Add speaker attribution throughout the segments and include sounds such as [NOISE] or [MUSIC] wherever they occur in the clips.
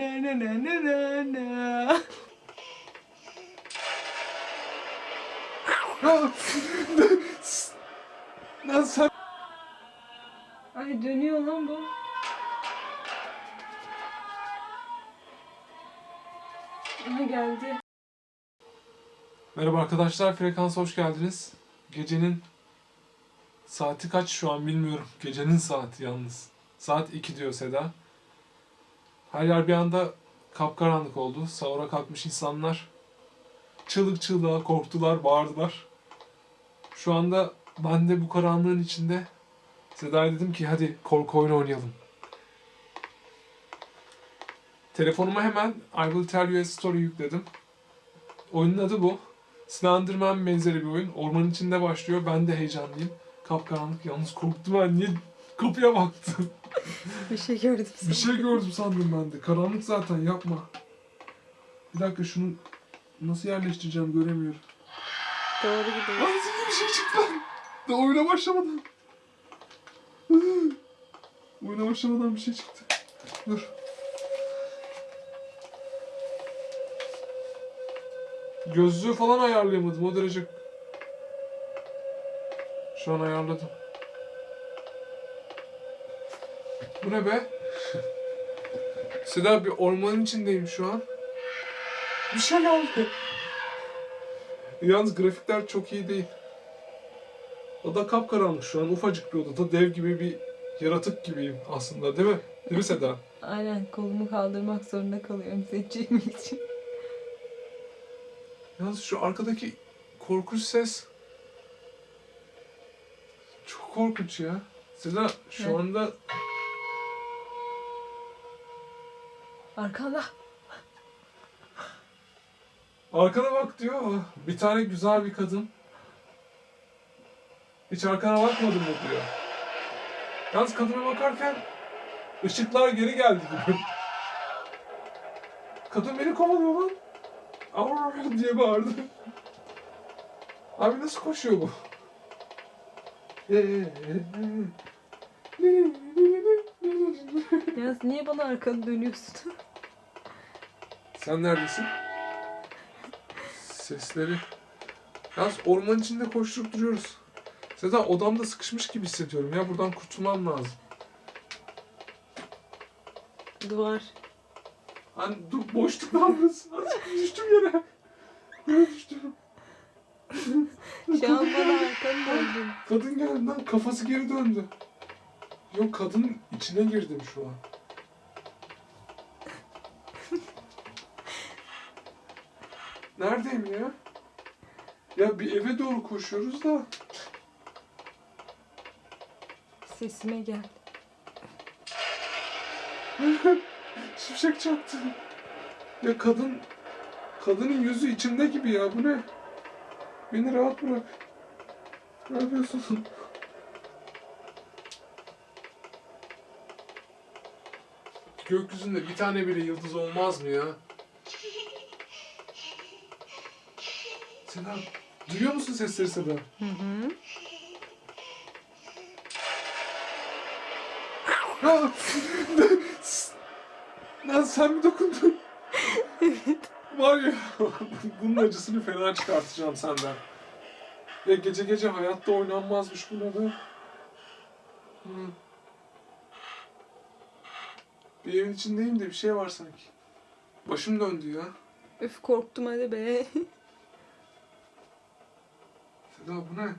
Speaker 1: na na na na na na.
Speaker 2: Lan sen...
Speaker 1: Ay dönüyor lan bu. Aha geldi.
Speaker 2: Merhaba arkadaşlar, Frekansa hoş geldiniz. Gecenin saati kaç şu an bilmiyorum. Gecenin saati yalnız. Saat 2 diyor Seda. Her yer bir anda kapkaranlık oldu. Sahura kalkmış insanlar çığlık çığlığa korktular, bağırdılar. Şu anda ben de bu karanlığın içinde Seda'ya dedim ki hadi korku oyunu oynayalım. Telefonuma hemen I Will Tell You a Story yükledim. Oyunun adı bu. Slenderman benzeri bir oyun. Ormanın içinde başlıyor. Ben de heyecanlıyım. Kapkaranlık. Yalnız korktum ben. Niye kapıya baktım?
Speaker 1: Bir şey gördüm.
Speaker 2: bir şey gördüm sandım ben de. Karanlık zaten yapma. Bir dakika şunu nasıl yerleştireceğim göremiyorum.
Speaker 1: Doğru gidiyor.
Speaker 2: Lan zilli bir şey çıktı. Da oyuna başlamadan. oyuna başlamadan bir şey çıktı. Dur. Gözlüğü falan ayarlayamadım o derece. Şu an ayarladım. Bu ne be? Seda bir ormanın içindeyim şu an. Bir şey oldu. Yalnız grafikler çok iyi değil. Oda kapkaranlık şu an. Ufacık bir odada dev gibi bir yaratık gibiyim aslında değil mi? Değil mi Seda?
Speaker 1: Aynen kolumu kaldırmak zorunda kalıyorum çekmek için.
Speaker 2: Yalnız şu arkadaki korkunç ses çok korkunç ya. Seda şu
Speaker 1: Evet.
Speaker 2: anda
Speaker 1: Arkanda.
Speaker 2: arkana bak diyor. Bir tane güzel bir kadın. Hiç arkana bakmadın mı diyor. Yalnız kadına bakarken ışıklar geri geldi gibi. Kadın beni kovalıyor lan. Avr [LAUGHS] diye bağırdı. Abi nasıl koşuyor bu?
Speaker 1: Yalnız niye bana arkanı dönüyorsun? [LAUGHS]
Speaker 2: Sen neredesin? Sesleri. Yalnız orman içinde koşturup duruyoruz. Seda odamda sıkışmış gibi hissediyorum ya. Buradan kurtulmam lazım.
Speaker 1: Duvar.
Speaker 2: Hani dur boşluk ne yapıyorsun? Azıcık düştüm yere. Yere düştüm.
Speaker 1: Şu an bana arkanı döndün.
Speaker 2: Kadın geldi lan kafası geri döndü. Yok kadın içine girdim şu an. Neredeyim ya? Ya bir eve doğru koşuyoruz da.
Speaker 1: Sesime gel. [LAUGHS]
Speaker 2: Şimşek çaktı. Ya kadın... Kadının yüzü içimde gibi ya bu ne? Beni rahat bırak. Ne yapıyorsun? Gökyüzünde bir tane bile yıldız olmaz mı ya? Seda, duyuyor musun sesleri Seda?
Speaker 1: Hı hı.
Speaker 2: Ha! [LAUGHS] Lan sen mi dokundun? [LAUGHS] Var ya, bunun acısını fena çıkartacağım senden. Ya gece gece hayatta oynanmazmış bu ne be? Hı. Bir evin içindeyim de bir şey var sanki. Başım döndü ya.
Speaker 1: Öf korktum hadi be. [LAUGHS]
Speaker 2: Seda bu ne?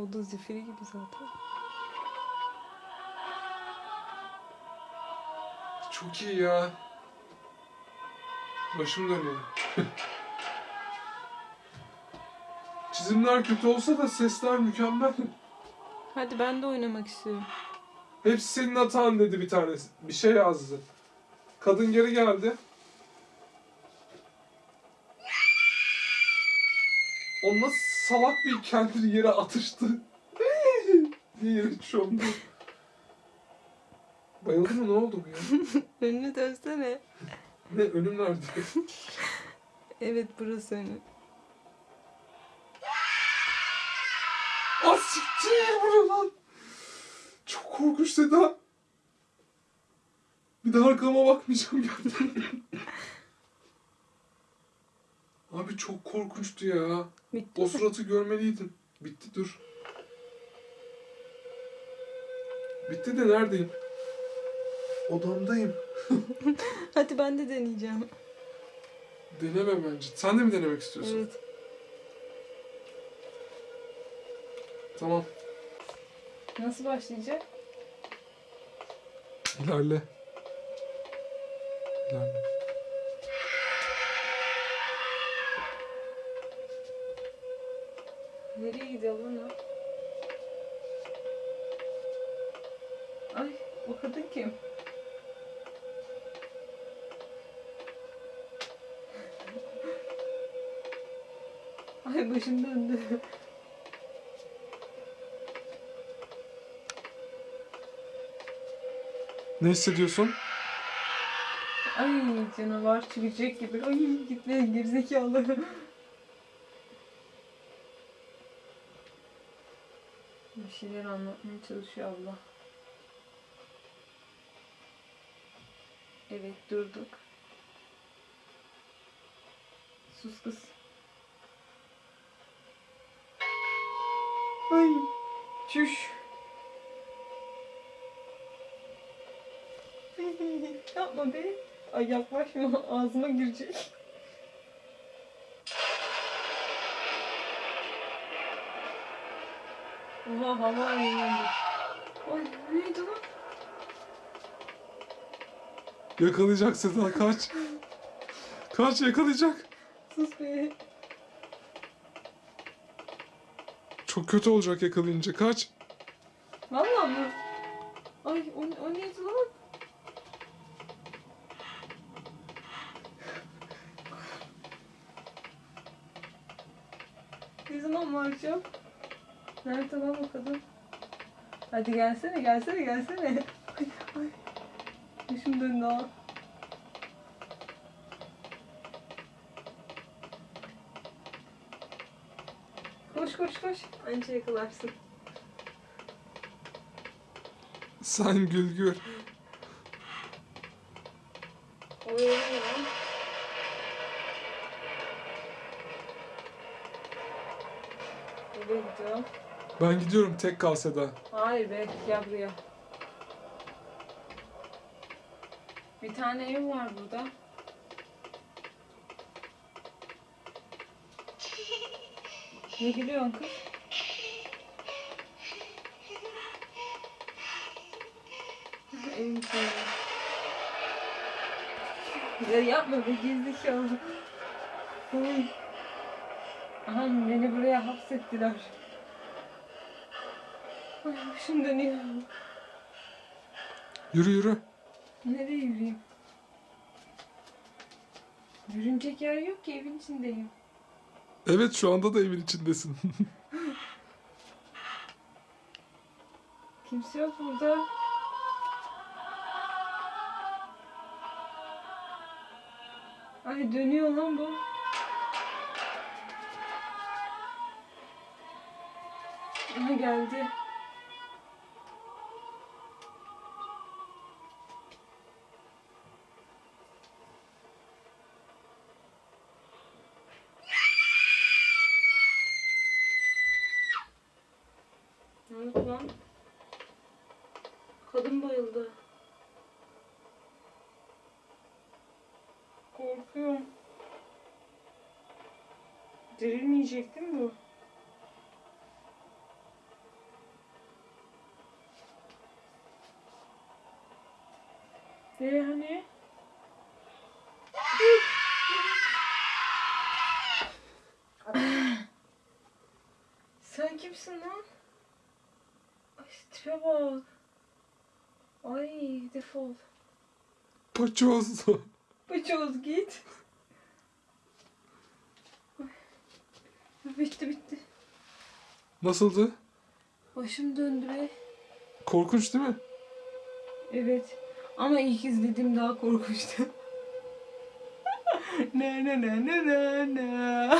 Speaker 1: O da zifiri gibi zaten.
Speaker 2: Çok iyi ya. Başım dönüyor. [LAUGHS] Çizimler kötü olsa da sesler mükemmel.
Speaker 1: Hadi ben de oynamak istiyorum.
Speaker 2: Hepsi senin hatan dedi bir tanesi. Bir şey yazdı. Kadın geri geldi. O nasıl salak bir kendini yere atıştı. [LAUGHS] diye yere çömdü. Bayıldı mı ne oldu bu ya? [LAUGHS]
Speaker 1: Önünü dönsene.
Speaker 2: Ne önüm nerede? [LAUGHS]
Speaker 1: Evet burası önü.
Speaker 2: Ah siktir lan? Çok korkunç Seda. Bir daha arkama bakmayacağım gerçekten. Abi çok korkunçtu ya.
Speaker 1: Bitti
Speaker 2: O
Speaker 1: mi?
Speaker 2: suratı görmeliydin. Bitti dur. Bitti de neredeyim? Odamdayım. [LAUGHS]
Speaker 1: Hadi ben de deneyeceğim.
Speaker 2: Deneme bence. Sen de mi denemek istiyorsun?
Speaker 1: Evet.
Speaker 2: Tamam.
Speaker 1: Nasıl başlayacak?
Speaker 2: İlerle. İlerle.
Speaker 1: Nereye gidiyor o? Ay o kadın kim? [LAUGHS] Ay başım döndü.
Speaker 2: Ne hissediyorsun?
Speaker 1: Ay canavar çıkacak gibi. Ay gitme gerizekalı. Şeyler anlatmaya çalışıyor abla. Evet durduk. Sus kız. Ay çüş. [LAUGHS] Yapma be. Ay yaklaşma ağzıma girecek. Oha hava ayırlandı. Ay neydi lan?
Speaker 2: Yakalayacak Seda kaç. Kaç yakalayacak.
Speaker 1: Sus be.
Speaker 2: Çok kötü olacak yakalayınca kaç.
Speaker 1: Vallahi mı? Ay o, o neydi lan? Ne zaman varacağım? Nerede lan o kadın? Hadi gelsene gelsene gelsene. Başım döndü ha. Koş koş koş. Anca yakalarsın.
Speaker 2: Sen gül gül.
Speaker 1: Oraya ne lan? Nereye gidiyorum?
Speaker 2: Ben gidiyorum tek kal Seda.
Speaker 1: Hayır be gel buraya. Bir tane ev var burada. Ne gülüyorsun kız? Evin içinde. Ya yapma be gerizekalı. Ay. Aha beni buraya hapsettiler. Ay başım dönüyor.
Speaker 2: Yürü yürü.
Speaker 1: Nereye yürüyeyim? Yürünecek yer yok ki evin içindeyim.
Speaker 2: Evet şu anda da evin içindesin. [LAUGHS]
Speaker 1: Kimse yok burada. Ay dönüyor lan bu. Aha geldi. Oldu lan? Kadın bayıldı. Korkuyorum. Dirilmeyecek değil mi bu? Ne hani? Sen kimsin lan? Tipe bak. Ay defol.
Speaker 2: Paçoz.
Speaker 1: Paçoz git. Bitti bitti.
Speaker 2: Nasıldı?
Speaker 1: Başım döndü be.
Speaker 2: Korkunç değil mi?
Speaker 1: Evet. Ama ilk izlediğim daha korkunçtu. [LAUGHS] ne ne ne ne ne ne.